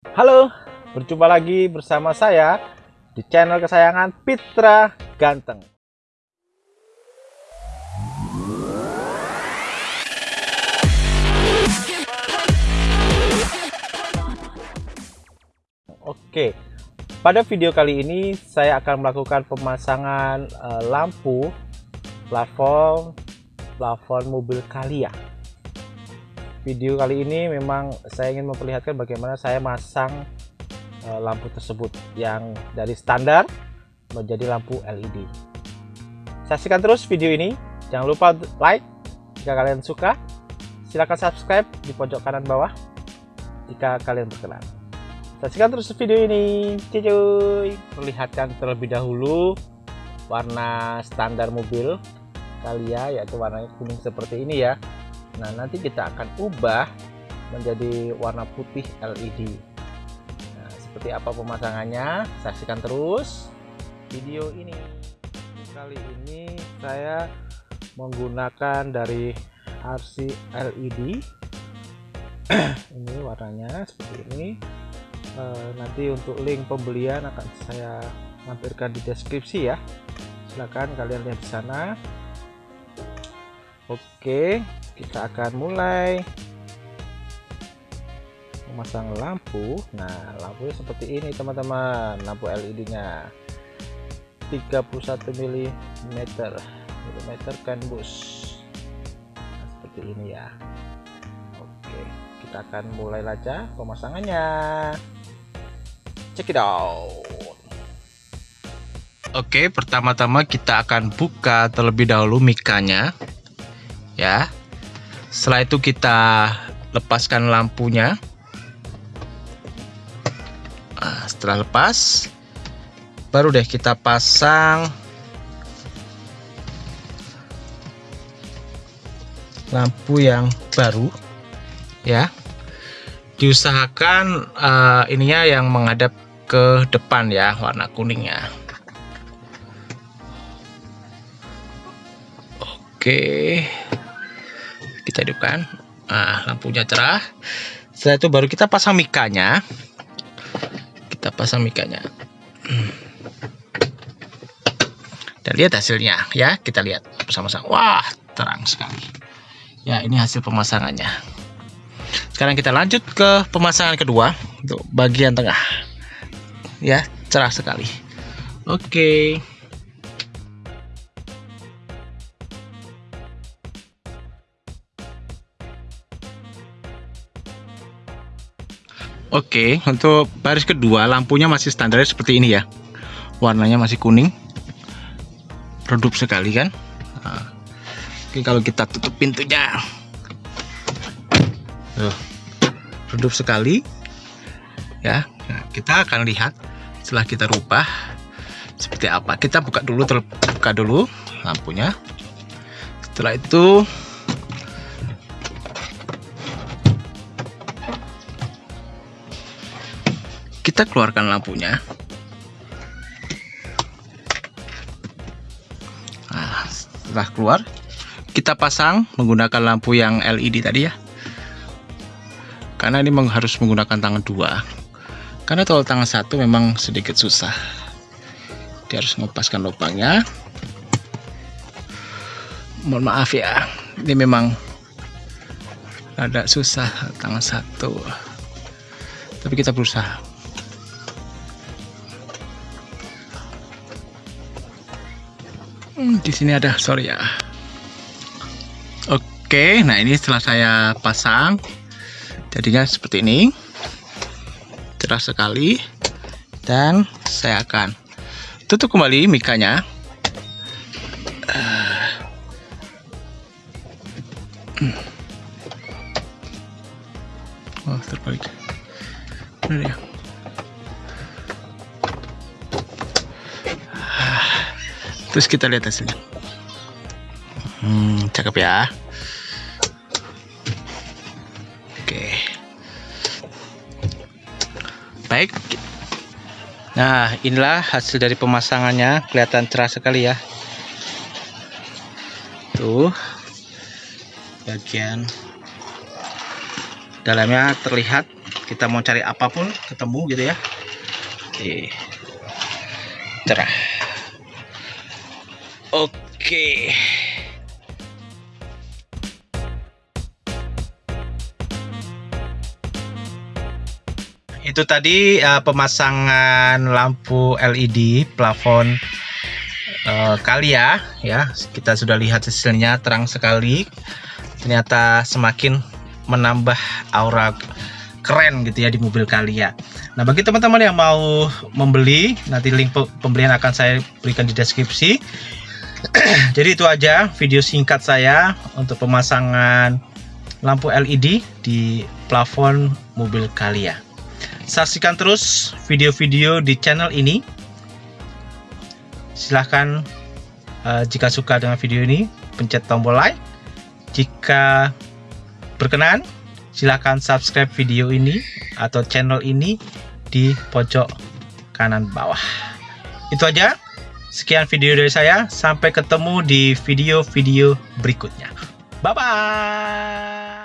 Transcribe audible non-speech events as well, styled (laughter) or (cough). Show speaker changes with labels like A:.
A: Halo, berjumpa lagi bersama saya di channel kesayangan Pitra Ganteng. Oke, pada video kali ini saya akan melakukan pemasangan uh, lampu plafon plafon mobil Kalia. Video kali ini memang saya ingin memperlihatkan bagaimana saya masang uh, lampu tersebut yang dari standar menjadi lampu LED. Saksikan terus video ini. Jangan lupa like jika kalian suka. Silahkan subscribe di pojok kanan bawah jika kalian berkenan. Saksikan terus video ini, cuy. Perlihatkan terlebih dahulu warna standar mobil Kalia yaitu warnanya kuning seperti ini ya. Nah, nanti kita akan ubah menjadi warna putih LED. Nah, seperti apa pemasangannya? Saksikan terus video ini. Kali ini saya menggunakan dari RC LED. (clears throat) ini warnanya seperti ini e, nanti untuk link pembelian akan saya mampirkan di deskripsi ya silahkan kalian lihat di sana oke kita akan mulai. Memasang lampu. Nah lampunya seperti ini teman-teman. Lampu LED nya 31 mm mm kan bus nah, seperti ini ya. Kita akan mulai saja pemasangannya. Check it out.
B: Oke pertama-tama kita akan buka terlebih dahulu mikanya ya setelah itu kita lepaskan lampunya. Nah, setelah lepas baru deh kita pasang lampu yang baru ya. Diusahakan uh, ininya yang menghadap ke depan ya warna kuningnya. Oke kita hidupkan. Nah lampunya cerah. Setelah itu baru kita pasang mikanya. Kita pasang mikanya. Dan lihat hasilnya ya. Kita lihat bersama-sama. Wah terang sekali. Ya ini hasil pemasangannya. Sekarang kita lanjut ke pemasangan kedua. Untuk bagian tengah. Ya, cerah sekali. Oke. Oke, untuk baris kedua lampunya masih standar seperti ini ya. Warnanya masih kuning. Redup sekali kan? Nah, oke, kalau kita tutup pintunya. Tuh redup sekali ya nah, kita akan lihat setelah kita rubah seperti apa kita buka dulu terbuka dulu lampunya setelah itu kita keluarkan lampunya. Nah, setelah keluar kita pasang menggunakan lampu yang LED tadi ya. Karena ini harus menggunakan tangan dua. Karena kalau tangan satu memang sedikit susah. Dia harus mengepaskan lubangnya. Mohon maaf ya ini memang ada susah tangan satu. Tapi kita berusaha hmm, di sini ada sorry ya. Oke nah ini setelah saya pasang jadinya seperti ini. Cerah sekali. Dan saya akan tutup kembali mikanya. Oh terbalik. Benar ya terus kita lihat hasilnya hmm, cakep ya. Baik. Nah inilah hasil dari pemasangannya. Kelihatan cerah sekali ya. Tuh. Bagian dalamnya terlihat. Kita mau cari apa pun ketemu gitu ya. Oke. cerah oke. Itu tadi uh, pemasangan lampu LED plafon uh, Kalia ya. Kita sudah lihat hasilnya terang sekali. Ternyata semakin menambah aura keren gitu ya di mobil Kalia. Nah bagi teman-teman yang mau membeli nanti link pembelian akan saya berikan di deskripsi (clears throat) jadi itu aja video singkat saya untuk pemasangan lampu LED di plafon mobil Kalia. Saksikan terus video-video di channel ini. Silahkan uh, jika suka dengan video ini pencet tombol like. Jika berkenan silahkan subscribe video ini atau channel ini di pojok kanan bawah. Itu aja sekian video dari saya. Sampai ketemu di video-video berikutnya. Bye bye